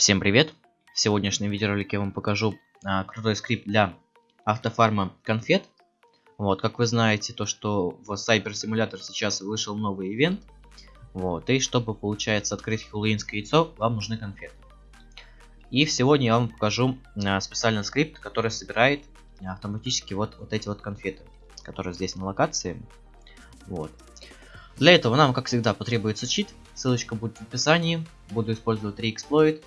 Всем привет! В сегодняшнем видеоролике я вам покажу а, крутой скрипт для автофарма конфет. Вот, как вы знаете, то что в Cyber Simulator сейчас вышел новый ивент. Вот, и чтобы, получается, открыть хэллоуинское яйцо, вам нужны конфеты. И сегодня я вам покажу а, специальный скрипт, который собирает автоматически вот, вот эти вот конфеты, которые здесь на локации. Вот. Для этого нам, как всегда, потребуется чит. Ссылочка будет в описании. Буду использовать 3 эксплойт.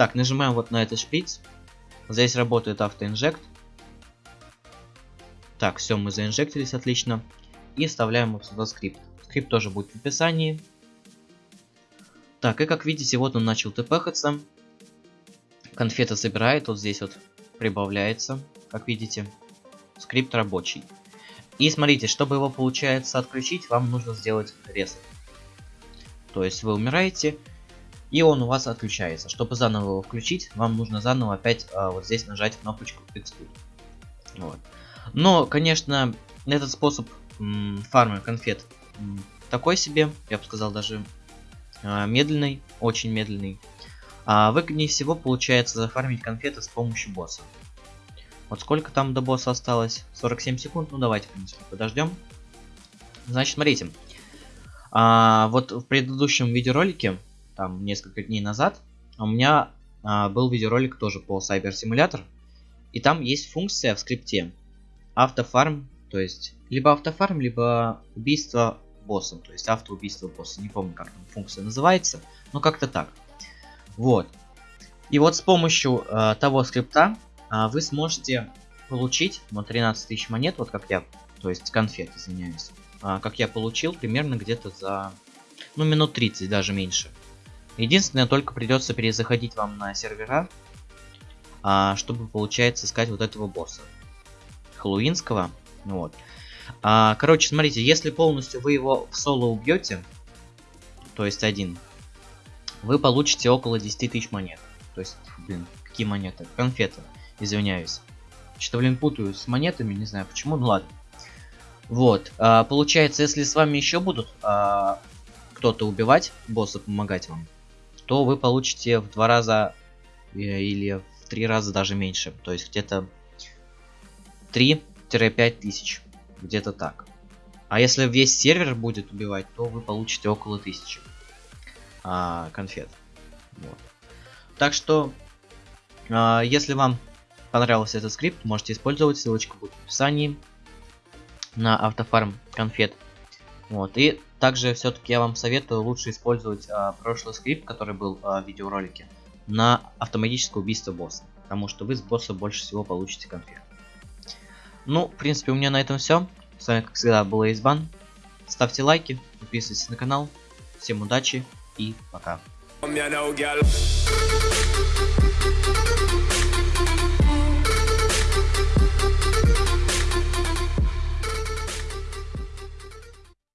Так, нажимаем вот на этот шприц. Здесь работает авто inject. Так, все, мы заинжектились, отлично. И вставляем вот сюда скрипт. Скрипт тоже будет в описании. Так, и как видите, вот он начал тпхаться. Конфета собирает, вот здесь вот прибавляется, как видите. Скрипт рабочий. И смотрите, чтобы его, получается, отключить, вам нужно сделать ресет. То есть вы умираете, и он у вас отключается. Чтобы заново его включить, вам нужно заново опять а, вот здесь нажать кнопочку Exclude. Вот. Но, конечно, этот способ фарма конфет такой себе, я бы сказал даже а, медленный, очень медленный. А выгоднее всего получается зафармить конфеты с помощью босса. Вот сколько там до босса осталось? 47 секунд? Ну давайте, в принципе, подождем. Значит, смотрите. А, вот в предыдущем видеоролике там несколько дней назад, у меня а, был видеоролик тоже по Cyber Simulator. И там есть функция в скрипте автофарм, то есть либо автофарм, либо убийство босса, то есть автоубийство босса. Не помню, как там функция называется, но как-то так. Вот. И вот с помощью э, того скрипта э, вы сможете получить вот 13 тысяч монет, вот как я, то есть конфет, извиняюсь, э, как я получил примерно где-то за, ну, минут 30, даже меньше. Единственное, только придется перезаходить вам на сервера, а, чтобы, получается, искать вот этого босса. Хэллоуинского. Вот. А, короче, смотрите, если полностью вы его в соло убьете, то есть один, вы получите около 10 тысяч монет. То есть, блин, какие монеты? Конфеты, извиняюсь. Что, блин, путаю с монетами, не знаю почему, ну ладно. Вот, а, получается, если с вами еще будут а, кто-то убивать, босса помогать вам, то вы получите в два раза э, или в три раза даже меньше. То есть где-то 3-5 тысяч. Где-то так. А если весь сервер будет убивать, то вы получите около тысячи а, конфет. Вот. Так что, а, если вам понравился этот скрипт, можете использовать, ссылочка будет в описании на автофарм конфет. Вот, и также все-таки я вам советую лучше использовать а, прошлый скрипт, который был а, в видеоролике, на автоматическое убийство босса. Потому что вы с босса больше всего получите конфет. Ну, в принципе, у меня на этом все. С вами, как всегда, был Эйсбан. Ставьте лайки, подписывайтесь на канал. Всем удачи и пока.